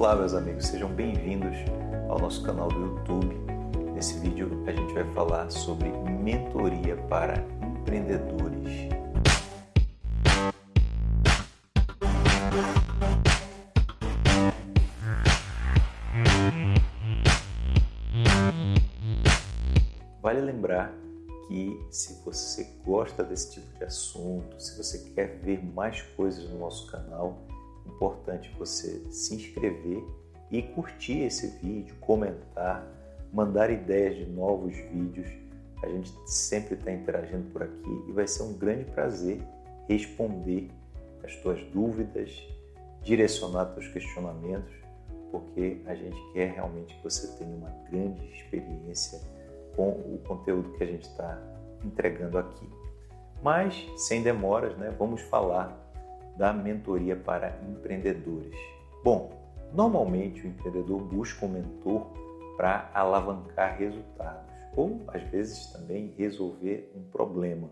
Olá, meus amigos, sejam bem-vindos ao nosso canal do YouTube. Nesse vídeo a gente vai falar sobre mentoria para empreendedores. Vale lembrar que se você gosta desse tipo de assunto, se você quer ver mais coisas no nosso canal, importante você se inscrever e curtir esse vídeo, comentar, mandar ideias de novos vídeos. A gente sempre está interagindo por aqui e vai ser um grande prazer responder as tuas dúvidas, direcionar teus questionamentos, porque a gente quer realmente que você tenha uma grande experiência com o conteúdo que a gente está entregando aqui. Mas, sem demoras, né, vamos falar da mentoria para empreendedores. Bom, normalmente o empreendedor busca um mentor para alavancar resultados ou às vezes também resolver um problema.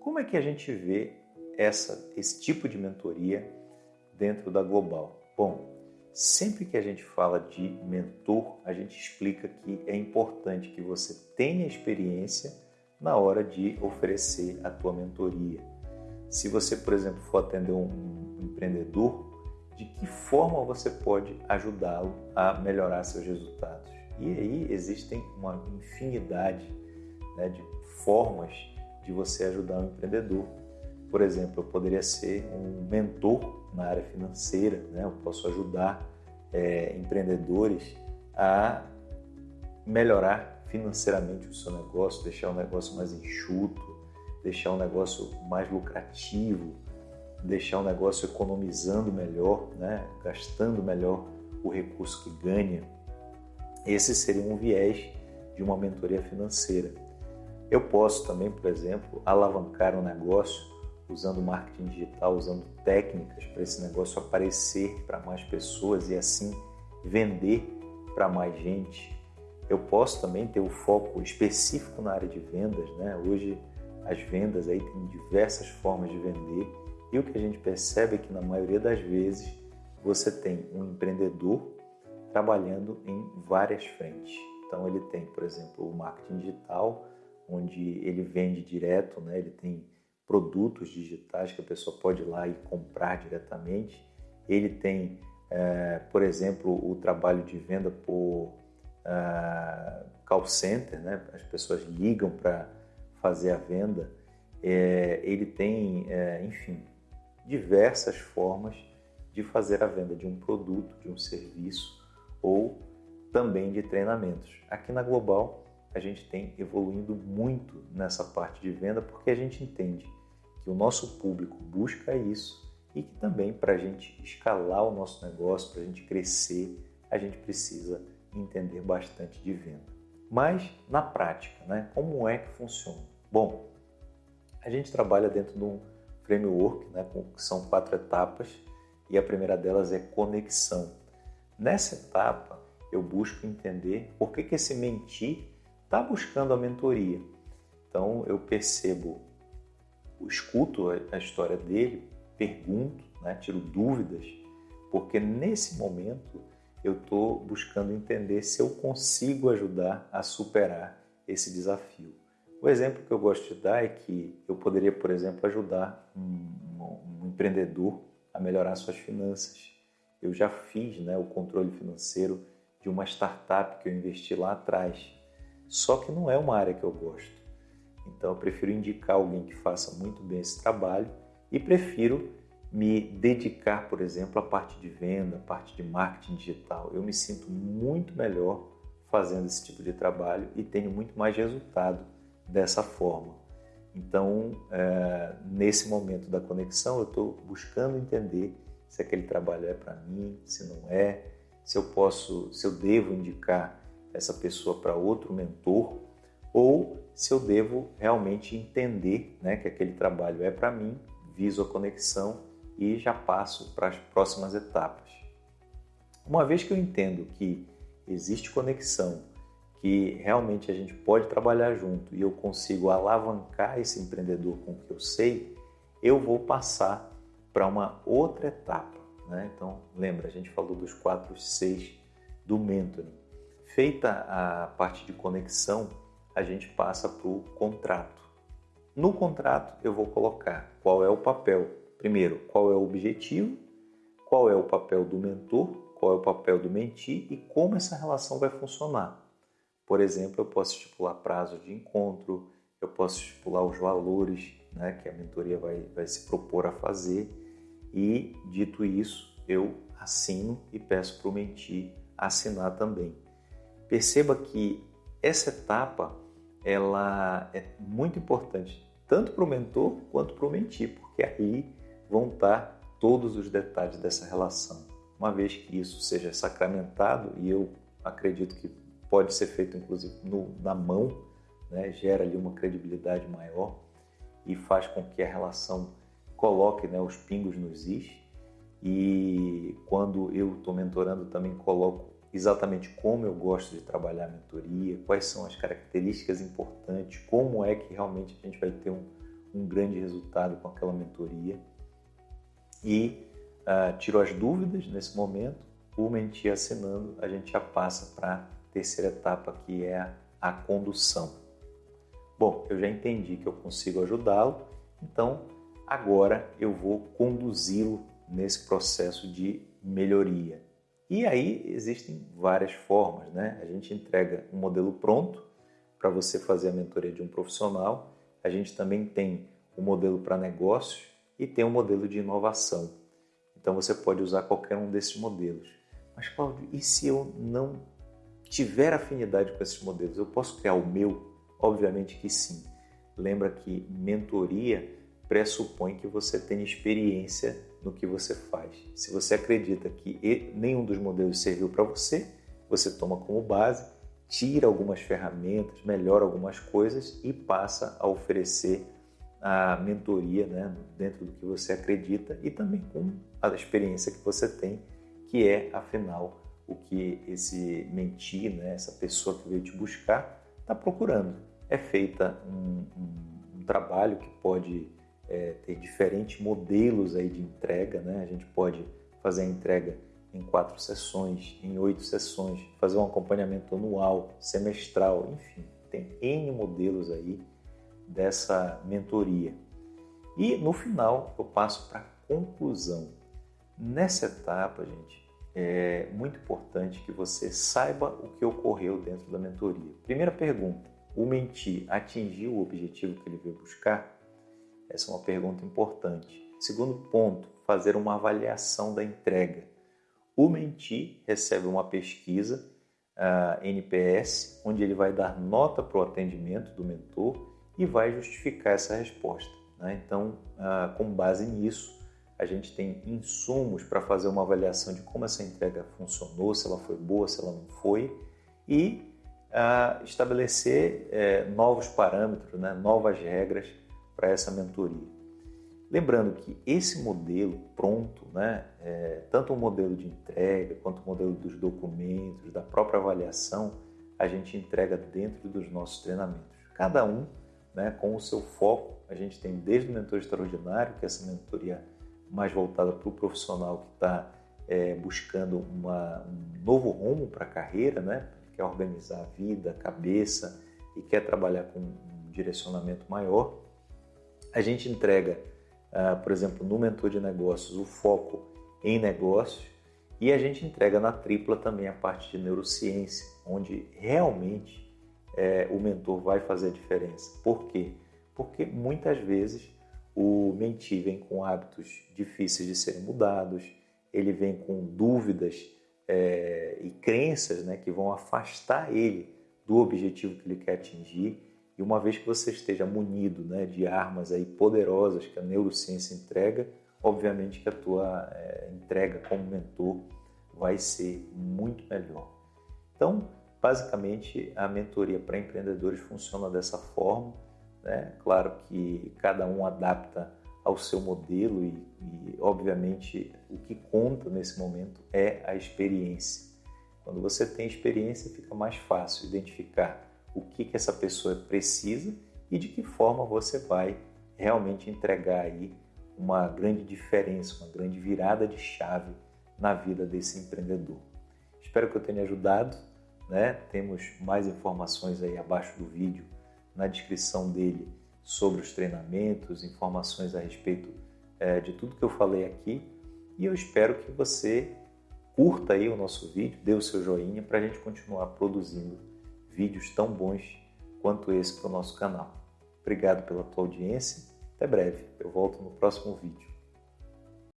Como é que a gente vê essa, esse tipo de mentoria dentro da Global? Bom, sempre que a gente fala de mentor, a gente explica que é importante que você tenha experiência na hora de oferecer a tua mentoria. Se você, por exemplo, for atender um empreendedor, de que forma você pode ajudá-lo a melhorar seus resultados? E aí existem uma infinidade né, de formas de você ajudar um empreendedor. Por exemplo, eu poderia ser um mentor na área financeira, né? eu posso ajudar é, empreendedores a melhorar financeiramente o seu negócio, deixar o negócio mais enxuto, deixar um negócio mais lucrativo, deixar um negócio economizando melhor, né? gastando melhor o recurso que ganha. Esse seria um viés de uma mentoria financeira. Eu posso também, por exemplo, alavancar um negócio usando marketing digital, usando técnicas para esse negócio aparecer para mais pessoas e assim vender para mais gente. Eu posso também ter o um foco específico na área de vendas, né? Hoje as vendas aí tem diversas formas de vender e o que a gente percebe é que na maioria das vezes você tem um empreendedor trabalhando em várias frentes. Então ele tem, por exemplo, o marketing digital, onde ele vende direto, né? ele tem produtos digitais que a pessoa pode ir lá e comprar diretamente. Ele tem, é, por exemplo, o trabalho de venda por uh, call center, né? as pessoas ligam para fazer a venda, é, ele tem, é, enfim, diversas formas de fazer a venda de um produto, de um serviço ou também de treinamentos. Aqui na Global, a gente tem evoluindo muito nessa parte de venda porque a gente entende que o nosso público busca isso e que também para a gente escalar o nosso negócio, para a gente crescer, a gente precisa entender bastante de venda. Mas na prática, né, como é que funciona? Bom, a gente trabalha dentro de um framework, né, que são quatro etapas, e a primeira delas é conexão. Nessa etapa, eu busco entender por que, que esse mentir está buscando a mentoria. Então, eu percebo, eu escuto a história dele, pergunto, né, tiro dúvidas, porque nesse momento eu estou buscando entender se eu consigo ajudar a superar esse desafio. O exemplo que eu gosto de dar é que eu poderia, por exemplo, ajudar um, um empreendedor a melhorar suas finanças. Eu já fiz né, o controle financeiro de uma startup que eu investi lá atrás. Só que não é uma área que eu gosto. Então eu prefiro indicar alguém que faça muito bem esse trabalho e prefiro me dedicar, por exemplo, à parte de venda, à parte de marketing digital. Eu me sinto muito melhor fazendo esse tipo de trabalho e tenho muito mais resultado dessa forma. Então, é, nesse momento da conexão, eu estou buscando entender se aquele trabalho é para mim, se não é, se eu posso, se eu devo indicar essa pessoa para outro mentor ou se eu devo realmente entender né, que aquele trabalho é para mim, viso a conexão e já passo para as próximas etapas. Uma vez que eu entendo que existe conexão que realmente a gente pode trabalhar junto e eu consigo alavancar esse empreendedor com o que eu sei, eu vou passar para uma outra etapa. Né? Então, lembra, a gente falou dos quatro Cs do mentoring. Feita a parte de conexão, a gente passa para o contrato. No contrato, eu vou colocar qual é o papel. Primeiro, qual é o objetivo, qual é o papel do mentor, qual é o papel do mentir e como essa relação vai funcionar. Por exemplo, eu posso estipular prazos de encontro, eu posso estipular os valores né, que a mentoria vai, vai se propor a fazer e, dito isso, eu assino e peço para o mentir assinar também. Perceba que essa etapa ela é muito importante tanto para o mentor quanto para o mentir, porque aí vão estar todos os detalhes dessa relação. Uma vez que isso seja sacramentado, e eu acredito que pode ser feito inclusive no, na mão, né, gera ali uma credibilidade maior e faz com que a relação coloque né, os pingos nos is. E quando eu estou mentorando, também coloco exatamente como eu gosto de trabalhar a mentoria, quais são as características importantes, como é que realmente a gente vai ter um, um grande resultado com aquela mentoria. E uh, tiro as dúvidas nesse momento, o mentir assinando, a gente já passa para terceira etapa, que é a condução. Bom, eu já entendi que eu consigo ajudá-lo, então agora eu vou conduzi-lo nesse processo de melhoria. E aí existem várias formas, né? A gente entrega um modelo pronto para você fazer a mentoria de um profissional. A gente também tem o um modelo para negócios e tem um modelo de inovação. Então você pode usar qualquer um desses modelos. Mas Cláudio, e se eu não tiver afinidade com esses modelos, eu posso criar o meu? Obviamente que sim. Lembra que mentoria pressupõe que você tenha experiência no que você faz. Se você acredita que nenhum dos modelos serviu para você, você toma como base, tira algumas ferramentas, melhora algumas coisas e passa a oferecer a mentoria né, dentro do que você acredita e também com a experiência que você tem, que é, afinal, o que esse mentir, né, essa pessoa que veio te buscar, está procurando. É feita um, um, um trabalho que pode é, ter diferentes modelos aí de entrega, né? A gente pode fazer a entrega em quatro sessões, em oito sessões, fazer um acompanhamento anual, semestral, enfim, tem N modelos aí dessa mentoria. E no final eu passo para a conclusão. Nessa etapa, gente, é muito importante que você saiba o que ocorreu dentro da mentoria. Primeira pergunta: o mentir atingiu o objetivo que ele veio buscar? Essa é uma pergunta importante. Segundo ponto, fazer uma avaliação da entrega. O mentir recebe uma pesquisa NPS, onde ele vai dar nota para o atendimento do mentor e vai justificar essa resposta. Né? Então, uh, com base nisso, a gente tem insumos para fazer uma avaliação de como essa entrega funcionou, se ela foi boa, se ela não foi, e uh, estabelecer eh, novos parâmetros, né? novas regras para essa mentoria. Lembrando que esse modelo pronto, né, é, tanto o modelo de entrega quanto o modelo dos documentos, da própria avaliação, a gente entrega dentro dos nossos treinamentos. Cada um né, com o seu foco. A gente tem desde o mentor extraordinário, que é essa mentoria mais voltada para o profissional que está é, buscando uma, um novo rumo para a carreira, né, quer organizar a vida, a cabeça e quer trabalhar com um direcionamento maior a gente entrega, uh, por exemplo, no mentor de negócios, o foco em negócios e a gente entrega na tripla também a parte de neurociência, onde realmente é, o mentor vai fazer a diferença. Por quê? Porque muitas vezes o mentir vem com hábitos difíceis de serem mudados, ele vem com dúvidas é, e crenças né, que vão afastar ele do objetivo que ele quer atingir e uma vez que você esteja munido né, de armas aí poderosas que a neurociência entrega, obviamente que a tua é, entrega como mentor vai ser muito melhor. Então, basicamente, a mentoria para empreendedores funciona dessa forma. Né? Claro que cada um adapta ao seu modelo e, e, obviamente, o que conta nesse momento é a experiência. Quando você tem experiência, fica mais fácil identificar o que, que essa pessoa precisa e de que forma você vai realmente entregar aí uma grande diferença, uma grande virada de chave na vida desse empreendedor. Espero que eu tenha ajudado. Né? Temos mais informações aí abaixo do vídeo, na descrição dele, sobre os treinamentos, informações a respeito é, de tudo que eu falei aqui. E eu espero que você curta aí o nosso vídeo, dê o seu joinha para a gente continuar produzindo vídeos tão bons quanto esse para o nosso canal. Obrigado pela tua audiência. Até breve. Eu volto no próximo vídeo.